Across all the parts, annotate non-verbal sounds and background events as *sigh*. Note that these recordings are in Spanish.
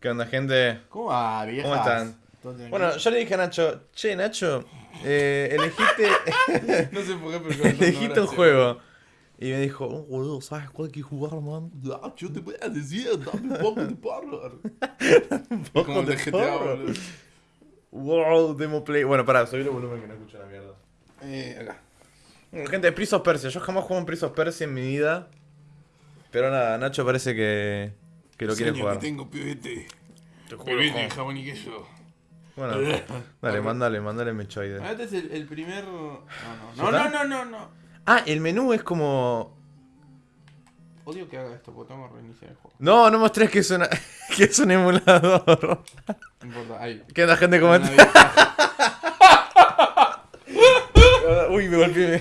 ¿Qué onda, gente? ¿Cómo va? ¿Cómo están? Bueno, yo le dije a Nacho, che, Nacho, eh, elegiste, *laughs* no sé por qué, pero *laughs* elegiste un juego. Y me dijo, oh, boludo, ¿sabes cuál hay que jugar, man? Ah, yo te voy a decir, dame un poco de porro. *laughs* poco Como el de GTA. Wow, demo play. Bueno, pará, subí el volumen que no escucho la mierda. Eh, acá. Bueno, gente, Prince of Persia. Yo jamás jugué un Prince of Persia en mi vida. Pero nada, Nacho parece que, que lo quiere jugar. que tengo, pibete. Te juro, Pibete, Juan. jamón y queso. Bueno, *laughs* dale, mandale, mandale mechoide. Ah, Este es el, el primer... No, ¿Ya no, no, no, no, no, no. Ah, el menú es como... Odio que haga esto, porque tengo que reiniciar el juego. No, no mostrés que es, una, *laughs* que es un emulador. No importa, ahí. ¿Qué onda, gente? ¿Cómo. *laughs* Uy, me golpeé.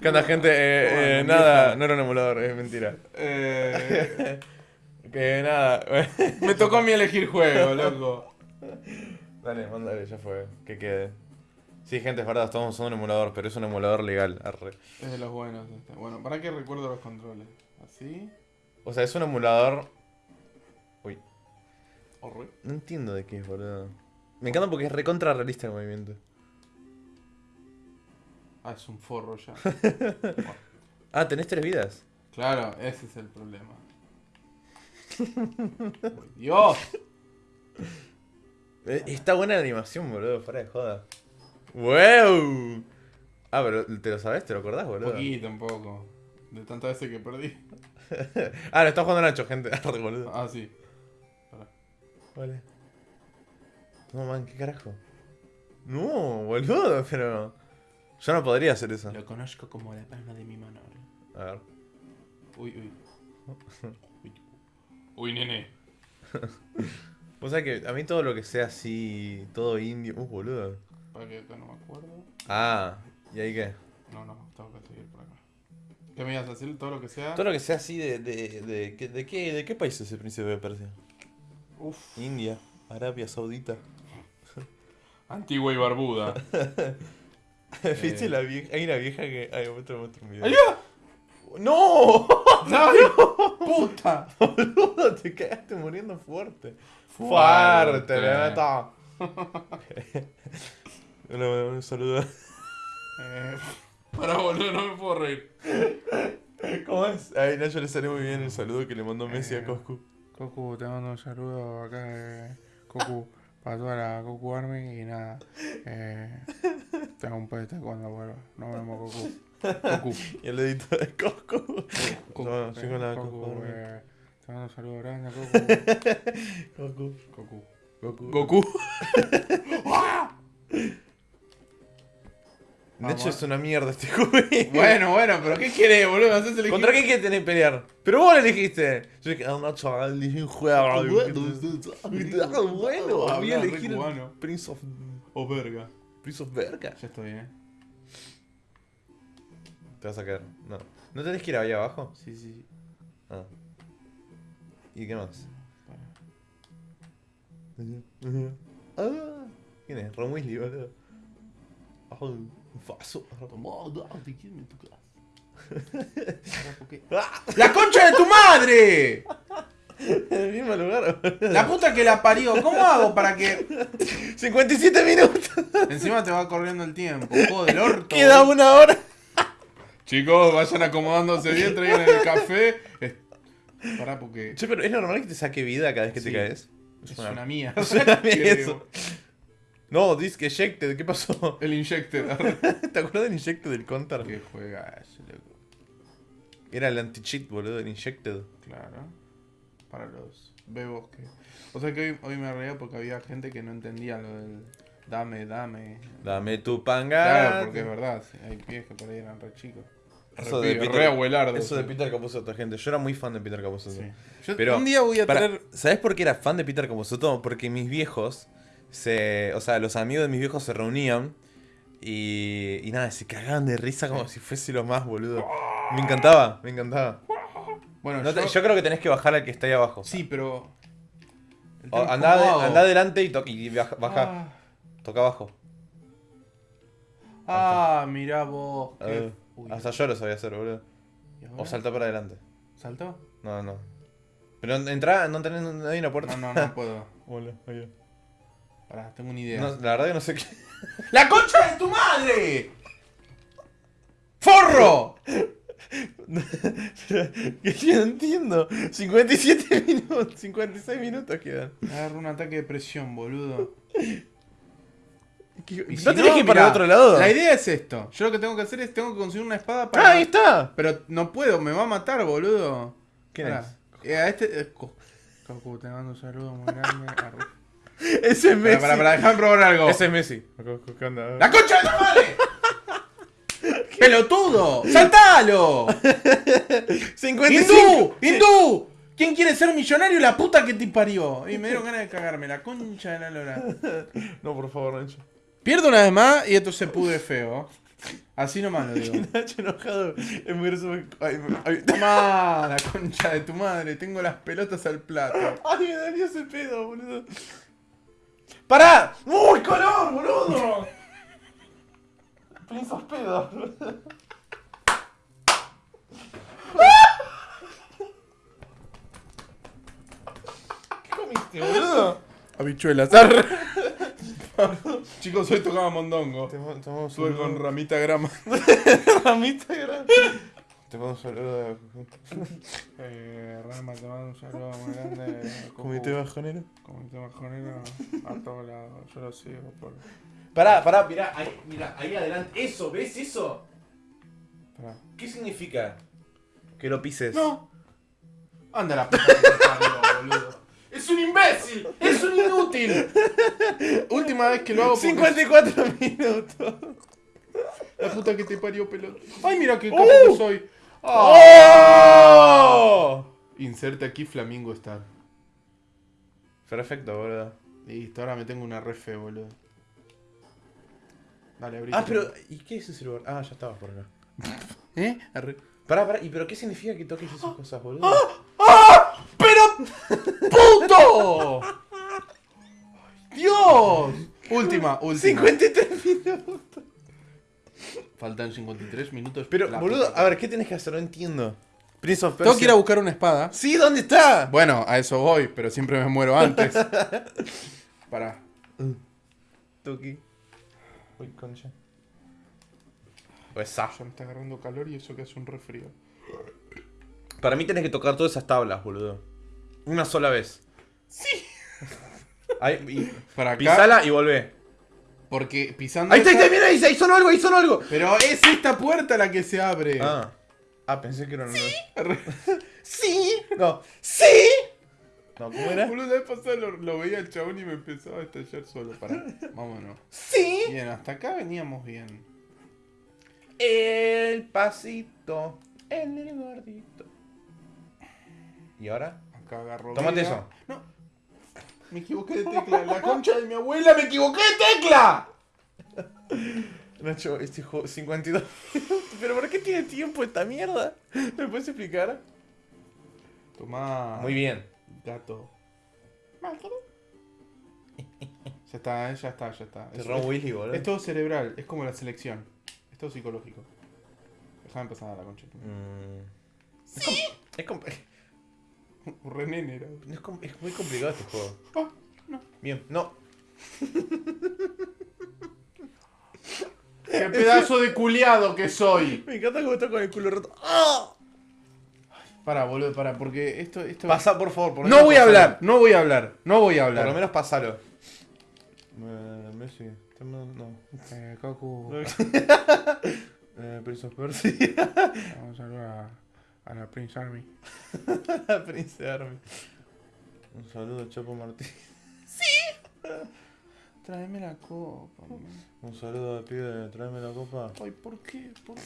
¿Qué onda, gente? Eh, eh, nada, no era un emulador, es mentira. Eh, Que nada. *laughs* me tocó a mí elegir juego, loco. Dale, mándale, ya fue. Que quede. Sí, gente, es verdad, estamos usando un emulador, pero es un emulador legal. arre. Es de los buenos este. Bueno, ¿para qué recuerdo los controles? Así. O sea, es un emulador. Uy, no entiendo de qué es, boludo. Me encanta porque es recontra realista el movimiento. Ah, es un forro ya. *laughs* Ah, tenés tres vidas. Claro, ese es el problema. *laughs* Dios. Eh, Está buena la animación, boludo, para de joda. ¡Wow! Ah, pero ¿te lo sabes? ¿Te lo acordás, boludo? Poquito un poco. De tantas veces que perdí. *laughs* Ah, lo está jugando Nacho, gente. *laughs* Boludo. Ah, sí. Pará. Vale. No, man, ¿qué carajo? No, boludo, pero... Yo no podría hacer eso. Lo conozco como la palma de mi mano. A ver. Uy, uy. Uy, nene. *laughs* O sea que a mí todo lo que sea así, todo indio... Uh, boludo. Para que acá no me acuerdo. Ah, ¿y ahí qué? No, no, tengo que seguir por acá. ¿Qué me ibas a decir? Todo lo que sea. Todo lo que sea así de... ¿De, de, qué- de, qué, de qué país es el príncipe de Persia? Uf. India, Arabia Saudita. *laughs* Antigua y barbuda. *laughs* ¿Viste Eh. la vieja? Hay una vieja que... Ay, muestro un video. ¡Ayuda! ¡No! ¡Ay! ¡Puta! *laughs* Boludo, te cagaste muriendo fuerte. Fuerte. Neta. Bueno, *laughs* un saludo. Eh, para boludo, no me puedo reír. ¿Cómo es? Ay, Nacho le salió muy bien el saludo que le mandó Messi a Eh. Coscu. Cocu, te mando un saludo acá de Cocu para toda la Cocu Army y nada. Eh, tengo un pete cuando vuelva. Nos vemos, Cocu. Cocu. *laughs* Y el dedito de Coscu. Cocu, No, eh, sí con la Cocu, Cocu Army. eh, te mando un saludo grande, Coscu. *laughs* Cocu. Cocu. Goku. Goku. De hecho es una mierda este juego. *laughs* Bueno, bueno, pero ¿qué querés, boludo? ¿Contra qué quieres tener que pelear? Pero vos lo elegiste. Yo dije, ah, Nacho, elegí un juego. Bueno, voy a elegir. Prince of... O verga. Prince of Verga. Ya estoy, eh. Te vas a caer. No. ¿No tenés que ir ahí abajo? Sí, sí. Ah. ¿Y qué más? Ah, ¿Quién es? Ron Weasley, boludo. Un faso. *laughs* ¡Ah! ¡La concha de tu madre! En el mismo lugar. La puta que la parió. ¿Cómo hago para que.? *laughs* 57 minutos. Encima te va corriendo el tiempo. Joder, orto. Queda una hora. Chicos, vayan acomodándose bien, *laughs* traigan el café. Es- Pará, porque. Che, pero es normal que te saque vida cada vez que te caes. *laughs* Es una mía. Es una mía eso. No, disc ejected, ¿qué pasó? El Injected. *laughs* ¿Te acuerdas del Injected del Counter? que juega ese, loco. Era el anti-cheat, boludo, el Injected. Claro. Para los bebos que. O sea que hoy, hoy me reía porque había gente que no entendía lo del. Dame, dame. Dame tu panga. Claro, porque es verdad. sí, hay pies que por ahí eran re chicos. Re, Eso de Peter-. Eso de Peter Capusotto, gente. Yo era muy fan de Peter Capusotto. Sí. Yo Pero, un día voy a Para- traer. ¿Sabes por qué era fan de Peter Capusotto? Porque mis viejos se. O sea, los amigos de mis viejos se reunían. Y. Y nada, se cagaban de risa como si fuese lo más, boludo. Me encantaba, me encantaba. Bueno, No te- yo, yo creo que tenés que bajar al que está ahí abajo. Sí, pero. andá, andá adelante y, y baja, baja. Ah, Toca abajo. ah, mirá vos. qué- Uy, hasta yo lo sabía hacer, boludo. ¿y O saltá para adelante. ¿Saltó? No, no. Pero entra, no tenés no hay una puerta. No, no, no puedo. *laughs* Hola, ahí. Pará, tengo una idea. No, la verdad que no sé qué. *laughs* ¡La concha de tu madre! ¡Forro! *laughs* que yo no entiendo. 57 minutos, 56 minutos quedan. Agarro un ataque de presión, boludo. ¿No si tenés que ir para mirá, el otro lado? La idea es esto. Yo lo que tengo que hacer es tengo que conseguir una espada para. Ah, ahí está. Pero no puedo, me va a matar, boludo. ¿Quién es? Eh, a este. eh, Co- Cocu, te mando un saludo muy grande. *laughs* Ese es Messi. Para, para, para, déjame probar algo. Ese es Messi. ¿Qué onda? ¡La concha de tu madre! *laughs* ¡Pelotudo! ¡Saltalo! *laughs* 55. ¡Hindú! ¡Hindú! ¿Quién quiere ser millonario? La puta que te parió. Y me dieron ganas de cagarme, la concha de la lora. No, por favor, Nacho. Pierdo una vez más y esto se pudre feo. Así nomás lo digo. *laughs* Nacho enojado. Es muy gracioso. Ay, me- ay, Tomá, la concha de tu madre. Tengo las pelotas al plato. ay, me daría ese pedo, boludo. ¡Pará! ¡Uy, color, boludo! Piensas pedo. ¿Qué comiste, boludo? Habichuelas. *laughs* *laughs* Chicos, hoy tocaba mondongo. Un Estuve con ramita grama. *laughs* ramita grande. Te mando un saludo de Eh, Rama, te mando un saludo muy grande. *laughs* comité bajonero. Comité bajonero a todos lados. Yo lo sigo por. Pará, pará, mirá, ahí, mirá, ahí adelante. Eso, ¿ves eso? Pará. ¿Qué significa? Que lo pises. ¡No! Anda la puta que te parió, boludo. ¡Es un imbécil! ¡Es un inútil! Última vez que lo hago porque 54 minutos. la puta que te parió pelota. ¡Ay, mira qué ¡Uh! capo que soy! ¡Oh! Inserta aquí Flamingo Star. Perfecto, boludo. Listo, ahora me tengo una refe, boludo. Dale, abrí. Ah, pero. ¿Y qué es ese lugar? Ah, ya estabas por acá. *laughs* ¿Eh? Arre. Pará, pará. ¿Y pero qué significa que toques esas cosas, boludo? ¡Pero! ¡Dios! Última, última. 53 minutos. Faltan 53 minutos. Pero, La boludo, puta. a ver, ¿qué tenés que hacer? No entiendo. Prince of Persia. Tengo que ir a buscar una espada. Sí, ¿dónde está? Bueno, a eso voy, pero siempre me muero antes. *laughs* Pará. Tuki. Uy, concha. Pues sa. Ya me está agarrando calor y eso que hace un refrío. Para mí tenés que tocar todas esas tablas, boludo. Una sola vez. Sí. Ahí, y, Para acá. pisala y volvé. Porque pisando. Ahí está, ahí esa- está, mira, ahí, ahí sonó algo, ahí sonó algo. Pero es esta puerta la que se abre. Ah. Ah, pensé que era una. Arre. *laughs* Sí. No. Sí. No, ¿cómo era? Boludo, la vez pasada lo, lo veía el chabón y me empezaba a estallar solo. Pará, vámonos. Sí. Bien, hasta acá veníamos bien. El pasito. El gordito. ¿Y ahora? Acá agarro. Tómate eso. No. Me equivoqué de tecla. La concha de mi abuela, me equivoqué de tecla. Nacho, este juego 52 minutos. ¿Pero por qué tiene tiempo esta mierda? ¿Me puedes explicar? Tomá. Muy bien. Gato. Ya está, eh, ya está, ya está. Te Weasley, boludo. es todo cerebral, es como la selección. Es todo psicológico. Déjame empezar a la concha. Mm. Es, com- es, *laughs* René era. es com- es muy complicado este juego. Ah, no. Bien, no. *laughs* ¡Qué pedazo de culiado que soy! Me encanta cómo está con el culo roto. ¡Ah! Para, boludo, para, porque esto. esto... Pasa, por favor. Por lo No menos voy a pasalo. hablar, no voy a hablar, no voy a Por hablar. lo menos pasalo. Eh, Messi. No. Eh, Goku, *laughs* Eh, Prince of Persia. vamos a saludar a, a la Prince Army. *laughs* Prince Army. Un saludo, Chapo Martín. *laughs* Tráeme la copa. man. Un saludo de pibe, tráeme la copa. Ay, ¿por qué? ¿Por qué?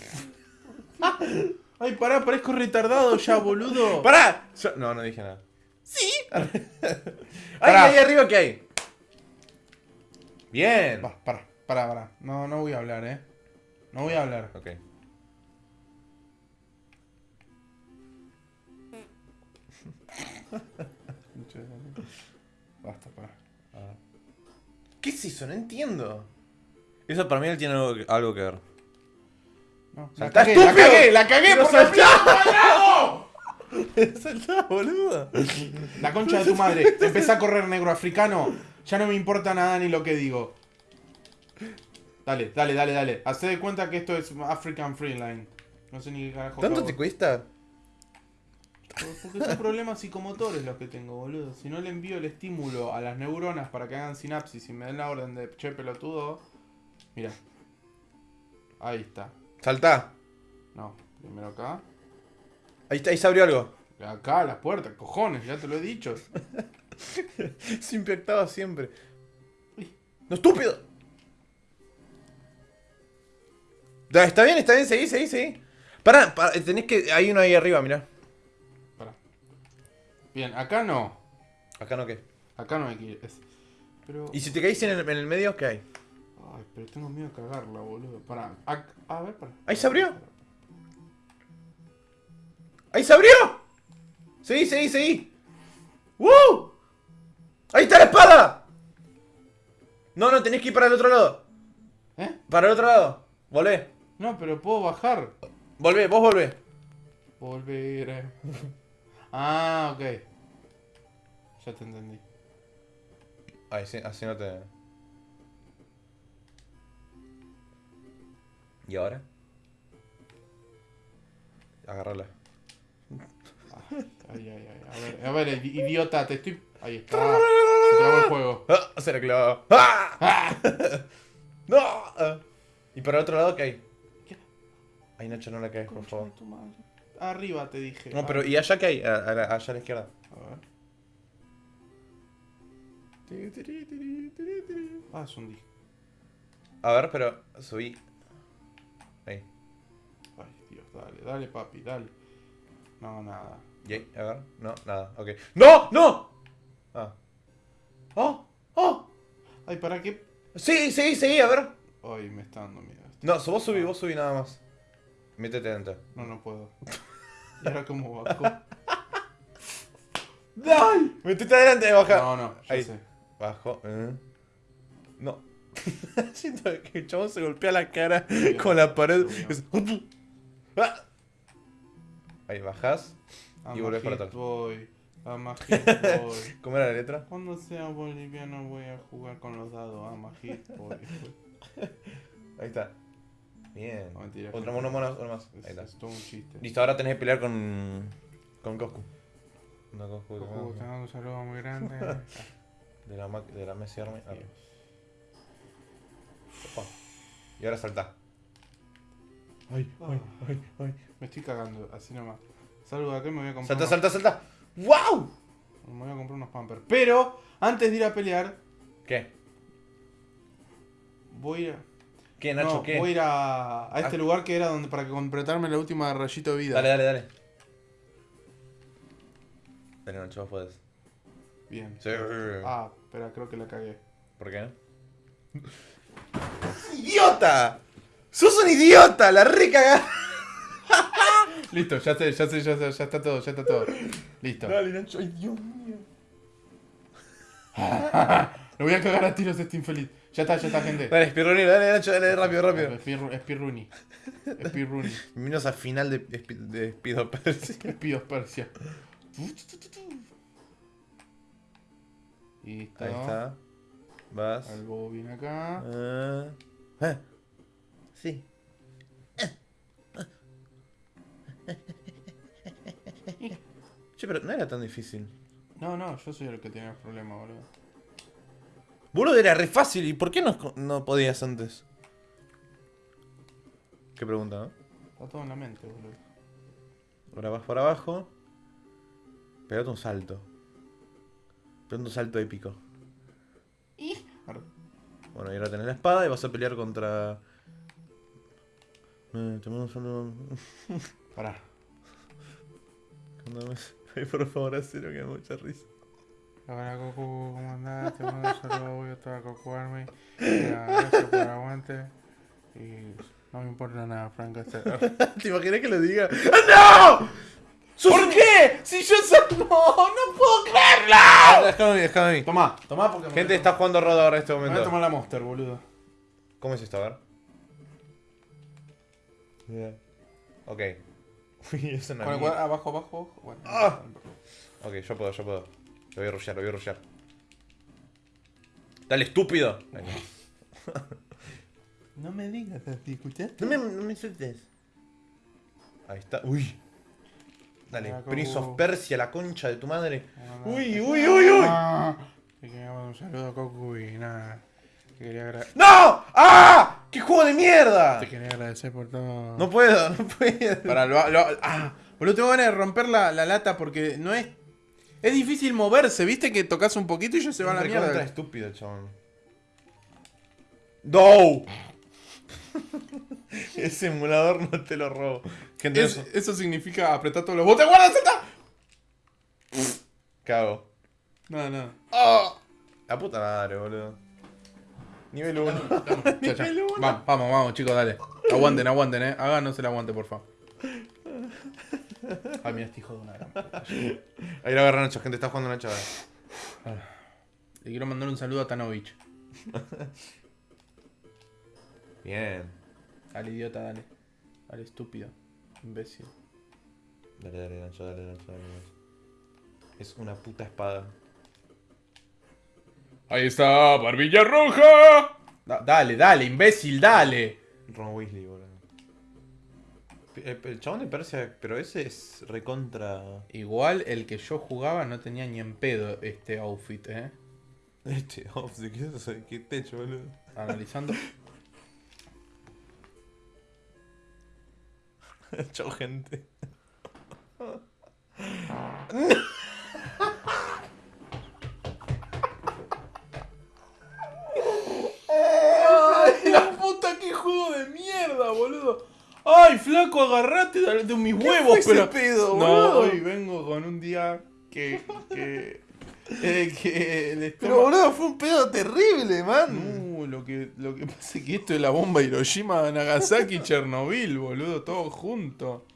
¿Por *laughs* qué? Ay, pará, parezco retardado ya, boludo. ¡Pará! Yo- No, no dije nada. ¡Sí! ¡Ay, ahí arriba qué hay! Bien. Va, pará, pará, pará. No, no voy a hablar, eh. No voy a hablar. Ok. Basta, pará. ¿Qué es eso? No entiendo. Eso para mí él tiene algo que, algo que ver. No, sea, la está cagué, la cagué, la cagué por *laughs* saltá. boludo. La concha de tu madre. Empecé a correr negro africano. Ya no me importa nada ni lo que digo. Dale, dale, dale, dale. Hacé de cuenta que esto es African Freeline. No sé ni qué carajo. ¿Tanto te cuesta? Porque son problemas psicomotores los que tengo, boludo. Si no le envío el estímulo a las neuronas para que hagan sinapsis y me den la orden de che pelotudo. Mira. Ahí está. Saltá. No, primero acá. Ahí, está, ahí se abrió algo. Acá, las puertas, cojones, ya te lo he dicho. *laughs* Se impactaba siempre. ¡No, estúpido! Está bien, está bien, seguí, seguí, seguí. Pará, pará, tenés que. Hay uno ahí arriba, mirá. Bien, acá no. Acá no qué. Acá no hay que ir. es- Pero. ¿Y si te caís en el, en el medio, qué hay? Ay, pero tengo miedo de cagarla, boludo. Pará. A, ver, pará. ¿Ahí se abrió? ¡Ahí se abrió! Seguí, seguí, seguí. ¡Woo! ¡Ahí está la espada! No, no, tenés que ir para el otro lado. ¿Eh? Para el otro lado. Volvé. No, pero puedo bajar. Volvé, vos volvé. Volver. *laughs* ah, ok. Ya te entendí. Ahí sí, así no te. ¿Y ahora? Agárrala. Ay, ay, ay. A ver, a ver, idi- idiota, te estoy. Ahí está. Se trabó el juego. ¡Ah! Se la clavó. ¡Ah! *laughs* ¡No! Ah. ¿Y para el otro lado qué hay? ¿Qué? Ay, Nacho, no la caes, por favor. Arriba te dije. No, pero ¿y allá qué hay? A- a la- allá a la izquierda. A ver. Ah, es un disco. A ver, pero subí. Ahí. Ay, Dios, dale, dale, papi, dale. No, nada. ¿Y ahí? A ver. No, nada. Ok. ¡No! ¡No! Ah. ¡Oh! ¡Oh! Ay, ¿para qué? Sí, sí, sí, a ver. Ay, me está dando miedo. esto. No, so- vos subí, vos subí nada más. Métete dentro. No, no puedo. ¿Y ahora cómo bajo? ¡Dale! *laughs* Métete adelante, baja. No, no, ya Ahí. sé. Bajo. eh. No. *laughs* Siento que el chabón se golpea la cara con la pared. Es- *laughs* Ah. Ahí bajás. Y volvés para atrás. Boy. I'm a hit boy. ¿Cómo era la letra? Cuando sea boliviano voy a jugar con los dados. I'm a hit boy. Ahí está. Bien. No, mentira. Otro mono, mono, uno más. Es, Ahí está. es todo un chiste. Listo, ahora tenés que pelear con. con Coscu. No, Coscu, te mando un saludo muy grande. *laughs* De la, ma- de la Messi Army. Ah. Opa. Y ahora salta. Ay, ay, ay, ay. Me estoy cagando, así nomás. Salgo de acá y me voy a comprar. Salta, unos- salta, salta. ¡Wow! Me voy a comprar unos pampers. Pero, antes de ir a pelear, ¿Qué? voy a. ¿Qué, Nacho? no, ¿Qué? voy a ir a, a este Ah. lugar que era donde para completarme la última rayito de vida. Dale, dale, dale. Dale, Nacho, vos podés. Bien. Sí. Ah, espera, creo que la cagué. ¿Por qué? *laughs* ¡Idiota! ¡Sos un idiota! ¡La recaga! *laughs* Listo, ya sé, ya sé, ya sé, ya está todo, ya está todo. Listo. Dale, Nacho. ¡Ay, Dios mío! *laughs* Lo voy a cagar a tiros este infeliz. Ya está, ya está, gente. Dale, Spirruni, dale, Nacho, dale, rápido, rápido. Spir- Spirruni. *laughs* Spirruni. Menos al final de, de, Spido Percy. Pidos Persia. *laughs* Listo. Ahí está. Vas. Algo viene acá. Ah. Ah. Sí. Che, pero no era tan difícil. No, no, yo soy el que tenía el problema, boludo. Boludo, era re fácil. ¿Y por qué no, no podías antes? Qué pregunta, ¿no? Está todo en la mente, boludo. Ahora vas por abajo. Pegate un salto. Pegate un salto épico. Arre. Bueno, y ahora tenés la espada y vas a pelear contra. Eh, te mando un saludo. Pará. Cuando me- *laughs* Ay, por favor, hacelo que me da mucha risa. Hola Goku, ¿cómo andás? Te mando un saludo, voy a Goku Army. Gracias por aguante. Y no me importa nada, Frank. *laughs* ¿Te imaginas que lo diga? ¡Ah, *laughs* ¡No! ¿Por qué? Si yo soy. *laughs* ¡No! ¡No puedo creerlo! Déjame déjame a mí. Tomá, tomá porque Gente está jugando Rodo ahora en este me voy a momento. tomar la Monster, boludo. ¿Cómo es esto? A ver. Ok. Uy, es una Con el mierda. cuadra- abajo, abajo. Bueno, Ah. Ok, yo puedo, yo puedo. Lo voy a rushear, lo voy a rushear. Dale, estúpido. No me digas así, ¿escuchás? No me, no me sueltes. Ahí está. Uy. Dale, Hola, Prince of Persia, la concha de tu madre. Uy, Uy, uy, uy, uy. Te quería mandar un saludo a Coco y nada. Te quería, agra- ¡No! ¡Ah! ¡Qué juego de mierda! te quería agradecer por todo. No puedo, no puedo. Para lo, lo- ah, boludo, tengo ganas de romper la, la lata porque no es. Es difícil moverse, viste que tocas un poquito y ya se va a la mierda. estúpido, chabón. ¡No! *laughs* Ese emulador no te lo robo. Gente, Es- eso. eso significa apretar todos los botes. ¡Guarda, salta! Cago. No, no. La puta madre, boludo. Nivel 1. *laughs* Ya, ya. Vamos, vamos, vamos, chicos, dale. Aguanten, aguanten, eh. Háganos el aguante, por favor. Ay, mira, este hijo de una gran puta. Ahí lo agarra Nacho, gente, está jugando Nacho ahora. Le quiero mandar un saludo a Tanovich. *laughs* Bien. Al idiota, dale. Al estúpido. Imbécil. Dale, dale, Nacho, dale, Nacho, dale, Nacho. Es una puta espada. Ahí está, barbilla roja. Da- dale, dale, imbécil, dale. Ron Weasley, boludo. El, el chabón de Persia, pero ese es recontra. Igual el que yo jugaba no tenía ni en pedo este outfit, eh. Este, ¿de qué es qué techo, boludo? Analizando. *laughs* Chao, gente. *laughs* ¡Ay, la puta, qué juego de mierda, boludo! ¡Ay, flaco, agarrate de, mis huevos! pero... pedo, no, hoy vengo con un día que. que. eh, que el Pero boludo, fue un pedo terrible, man. No, lo que, lo que pasa es que esto es la bomba Hiroshima, Nagasaki y Chernobyl, boludo, todo junto.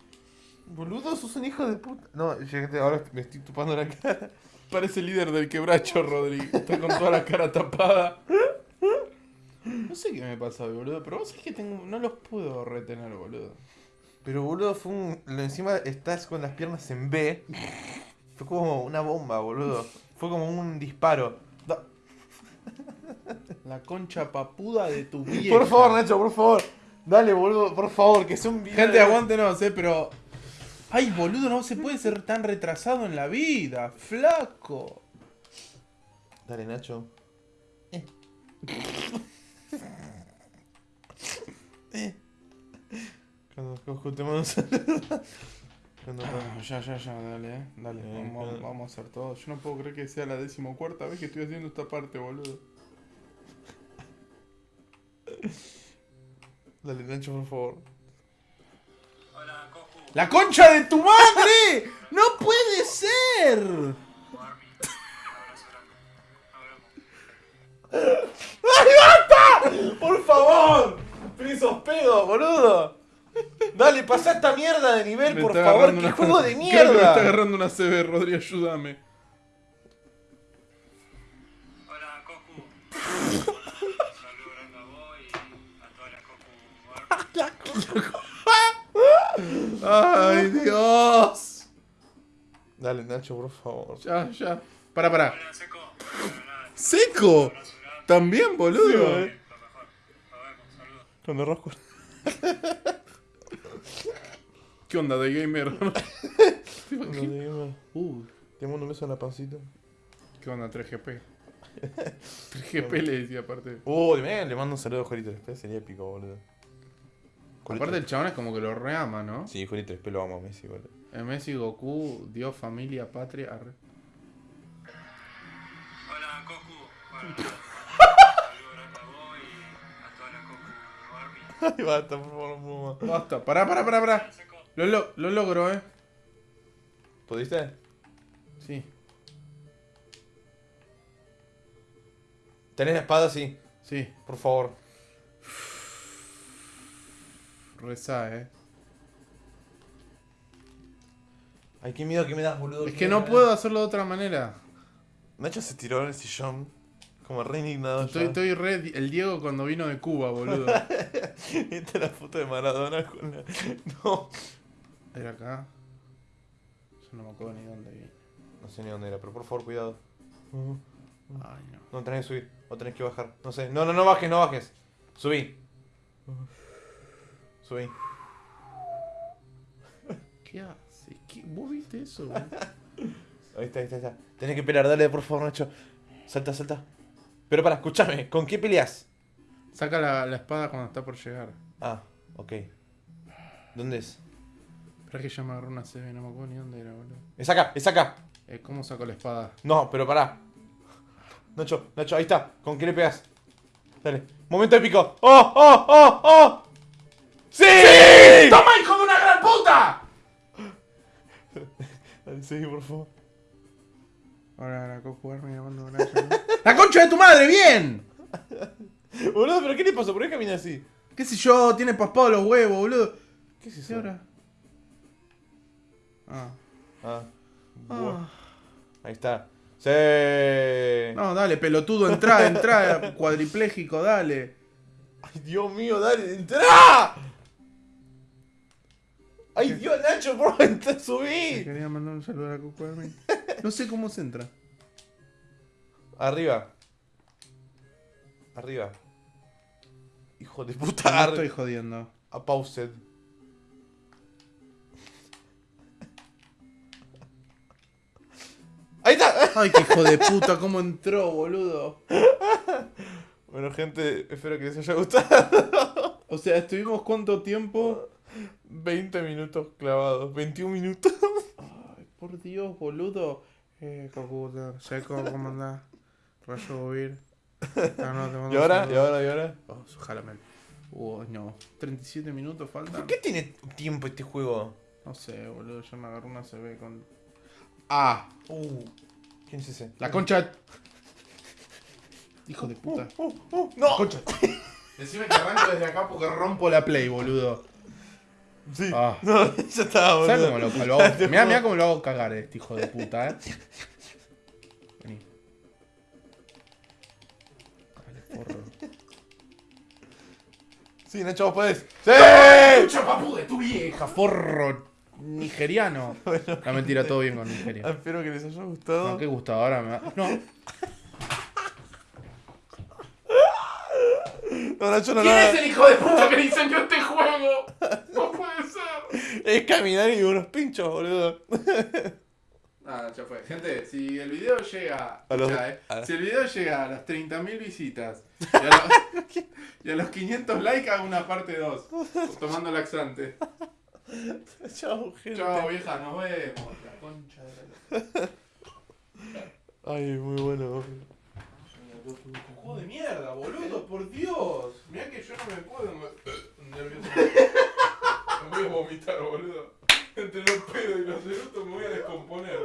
Boludo, sos un hijo de puta. No, ahora me estoy tupando la cara. Parece el líder del quebracho, Rodrigo. Está con toda la cara tapada. No sé qué me pasa hoy, boludo, pero vos sabés que tengo, no los puedo retener, boludo. Pero boludo, fue un. lo Encima estás con las piernas en B. Fue como una bomba, boludo. Fue como un disparo. Da- La concha papuda de tu vieja. Por favor, Nacho, por favor. Dale, boludo, por favor, que sea un video. Gente, aguántenos, eh, pero... Ay, boludo, no se puede ser tan retrasado en la vida, flaco. Dale, Nacho. Cuando Coco te mando un saludo. Cuando Ah, ya, ya, ya, dale, eh. Dale, Eh, vamos, vamos a hacer todo. Yo no puedo creer que sea la decimocuarta vez que estoy haciendo esta parte, boludo. Dale, Nacho, por favor. ¡La concha de tu madre! ¡No puede ser! *laughs* ¡Por favor! ¡Prince of pedo, boludo! Dale, pasa esta mierda de nivel, Me por favor. ¡Qué una- juego *laughs* de Creo que me está mierda! agarrando una CB, Rodri, ayúdame. Hola, Cocu. Un saludo grande a vos y a toda la Cocu. ¡Ay, Dios! Dale, Nacho, por favor. Ya, ya. Para, para. Hola, Seco. Bueno, nada, ¡Seco! ¿También, boludo? Sí, Lo mejor. Nos vemos. Saludos. Cuando Rosco. ¿Qué onda de gamer? *laughs* Te digo, uh, Te mando un beso en la pancita. ¿Qué onda 3GP? 3GP *laughs* le decía aparte. Uh, le le mando un saludo a Jolito 3P, sería épico, boludo. Jolito- Aparte el chabón es como que lo reama, ¿no? Sí, Jolito 3P lo amo a Messi, boludo. Eh, Messi, Goku, Dios, familia, patria. arre. Hola, Cocu. Bueno, *laughs* Ay, basta, por favor, no puedo más. Basta, pará, pará, pará, pará. Lo, lo, lo logro, eh. ¿Pudiste? Sí, ¿Tenés la espada? Sí, sí. por favor. Rezá, eh. Ay, qué miedo que me das, boludo. Es que no puedo hacerlo de otra manera. Nacho se tiró en el sillón. Como re indignado. Estoy, ya. estoy re el Diego cuando vino de Cuba, boludo. *laughs* Esta es la foto de Maradona con la. No. Era acá. Yo no me acuerdo ni dónde vi. No sé ni dónde era, pero por favor, cuidado. Ay, no. No, tenés que subir. O tenés que bajar. No sé. No, no, no bajes, no bajes. Subí. Subí. ¿Qué haces? ¿Qué? ¿Vos viste eso? *laughs* Ahí está, ahí está, ahí está. Tenés que pelear, dale, por favor, Nacho. Salta, salta. Pero para, escúchame, ¿con qué peleas? Saca la, la espada cuando está por llegar. Ah, ok. ¿Dónde es? Espera que ya me agarró una CB, no me acuerdo ni dónde era, boludo. Es acá, es acá. Eh, ¿Cómo saco la espada? No, pero pará. Nacho, Nacho, ahí está. ¿Con qué le pegas? Dale. Momento épico. ¡Oh, oh, oh, oh! ¡Sí! ¡Toma, hijo de una gran puta! *laughs* Dale, seguí, por favor. Ahora la cojo jugarme llamando a Naya, ¿no? ¡La concha de tu madre, bien! Boludo, ¿pero qué le pasó? ¿Por qué camina así? ¿Qué sé yo? Tiene paspados los huevos, boludo. ¿Qué es ¿Y eso? ahora? Ah. Ah. Ah. Ahí está. Sí. No, dale, pelotudo, entra, entra, *laughs* cuadripléjico, dale. Ay, Dios mío, dale, entra. Ay, Dios, Nacho, por favor, entra, subí. quería mandar un saludo a la Armin. No sé cómo se entra. Arriba. Arriba. Hijo de No puta. estoy jodiendo. A paused. Ahí está. Ay, qué hijo de puta, cómo entró, boludo. Bueno, gente, espero que les haya gustado. O sea, estuvimos cuánto tiempo. 20 minutos clavados. 21 minutos. Ay, por Dios, boludo. Eh, Cocuta, Seco, ¿cómo andás? Rayo Bobir. Ah, no, te mando ¿Y un ahora? ¿Y saludo. ahora? ¿Y ahora? Oh, jálame. Uh, no. 37 minutos faltan. ¿Por qué tiene tiempo este juego? No sé, boludo. Yo me agarré una CB con. Ah, Uh, ¿quién es ese? la concha. Hijo de puta. Uh, uh, no. Concha. Decime que arranco desde acá porque rompo la play, boludo. Sí. Ah. No, *laughs* ya estaba, ¿Sabes boludo. cómo lo, lo hago? *laughs* Mirá, mirá cómo lo hago cagar este hijo de puta, eh. Sí, Nacho, vos podés. ¡Sí! ¡Chucha papu de tu vieja, forro nigeriano! *laughs* La mentira, todo bien con Nigeria. Espero que les haya gustado. No, qué gustado, ahora me va. No, No, Nacho, no, ¿Quién no. es el hijo de puta que diseñó este juego? No puede ser. Es caminar y unos pinchos, boludo. Nada, ya fue. Gente, si el video llega. A los- ya, eh. a- Si el video llega a las 30.000 visitas y a, los, *laughs* y a los 500 likes, hago una parte 2. Tomando laxante. *laughs* Chao, gente. Chao, vieja, nos vemos. La concha de la. Ay, muy bueno. Juego de mierda, boludo, por Dios. Mirá que yo no me puedo. *coughs* Nervioso. *laughs* Me voy a vomitar, boludo. Entre los pedos y los eructos me voy a descomponer.